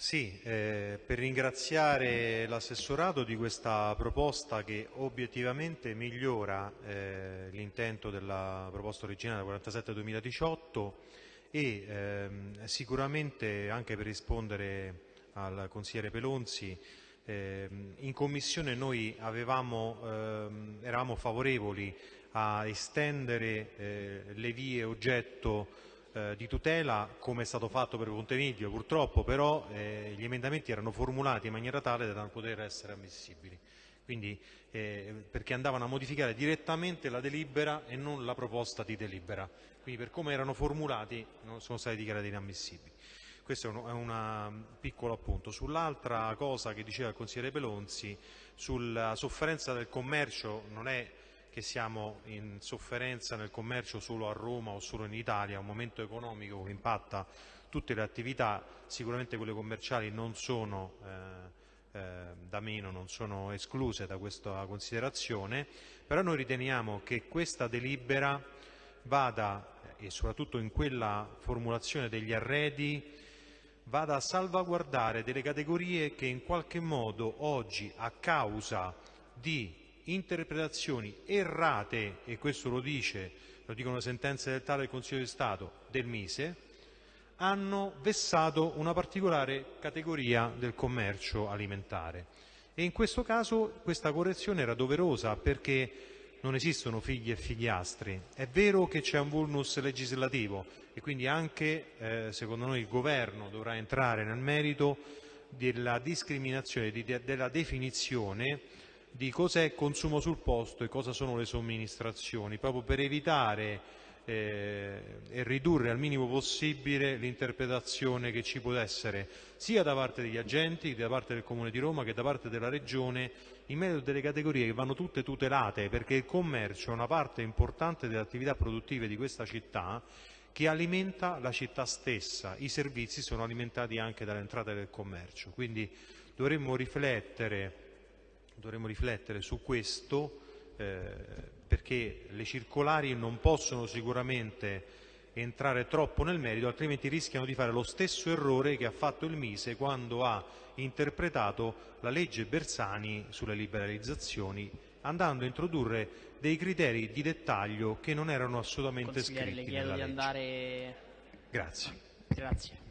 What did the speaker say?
Sì, eh, per ringraziare l'assessorato di questa proposta che obiettivamente migliora eh, l'intento della proposta originale 47-2018 e ehm, sicuramente anche per rispondere al consigliere Pelonzi ehm, in commissione noi avevamo, ehm, eravamo favorevoli a estendere eh, le vie oggetto eh, di tutela come è stato fatto per Ponte Miglio, purtroppo però eh, gli emendamenti erano formulati in maniera tale da non poter essere ammissibili. Quindi, eh, perché andavano a modificare direttamente la delibera e non la proposta di delibera. Quindi per come erano formulati non sono stati dichiarati inammissibili. Questo è un, un piccolo appunto. Sull'altra cosa che diceva il consigliere Pelonzi, sulla sofferenza del commercio non è che siamo in sofferenza nel commercio solo a Roma o solo in Italia, è un momento economico che impatta tutte le attività, sicuramente quelle commerciali non sono eh, eh, da meno, non sono escluse da questa considerazione, però noi riteniamo che questa delibera vada, e soprattutto in quella formulazione degli arredi, vada a salvaguardare delle categorie che in qualche modo oggi a causa di interpretazioni errate, e questo lo dice, lo dicono sentenze del tale del Consiglio di Stato del Mise, hanno vessato una particolare categoria del commercio alimentare. E in questo caso questa correzione era doverosa perché non esistono figli e figliastri. È vero che c'è un vulnus legislativo e quindi anche, eh, secondo noi, il Governo dovrà entrare nel merito della discriminazione, di, della definizione di cos'è consumo sul posto e cosa sono le somministrazioni, proprio per evitare eh, e ridurre al minimo possibile l'interpretazione che ci può essere sia da parte degli agenti, da parte del Comune di Roma che da parte della Regione in merito delle categorie che vanno tutte tutelate perché il commercio è una parte importante delle attività produttive di questa città che alimenta la città stessa, i servizi sono alimentati anche dalle entrate del commercio, quindi dovremmo riflettere dovremmo riflettere su questo eh, perché le circolari non possono sicuramente entrare troppo nel merito, altrimenti rischiano di fare lo stesso errore che ha fatto il Mise quando ha interpretato la legge Bersani sulle liberalizzazioni, andando a introdurre dei criteri di dettaglio che non erano assolutamente scritti. Grazie. Grazie.